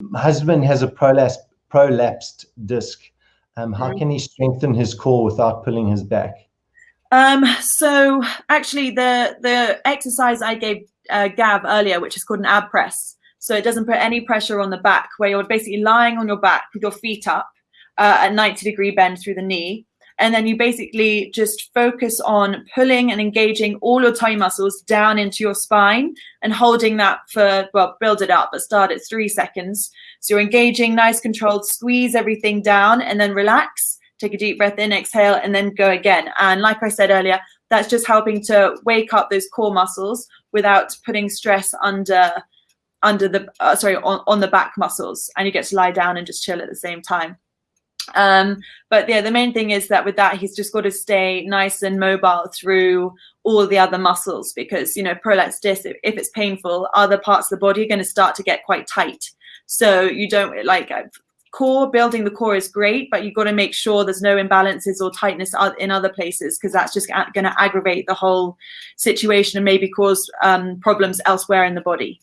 My husband has a prolapsed, prolapsed disc. Um, how Mm. can he strengthen his core without pulling his back? Um, so actually the the exercise I gave uh, Gav earlier, which is called an ab press. So it doesn't put any pressure on the back, where you're basically lying on your back with your feet up uh, at 90 degree bend through the knee. And then you basically just focus on pulling and engaging all your tummy muscles down into your spine and holding that for, well, build it up, but start at three seconds. So you're engaging, nice controlled, squeeze everything down and then relax take a deep breath in, exhale, and then go again. And like I said earlier, that's just helping to wake up those core muscles without putting stress under under the uh, sorry on, on the back muscles and you get to lie down and just chill at the same time um but yeah the main thing is that with that he's just got to stay nice and mobile through all the other muscles because you know prolapse disc if, it's painful other parts of the body are going to start to get quite tight. So you don't like uh, core building the core is great but you've got to make sure there's no imbalances or tightness in other places because that's just going to aggravate the whole situation and maybe cause um, problems elsewhere in the body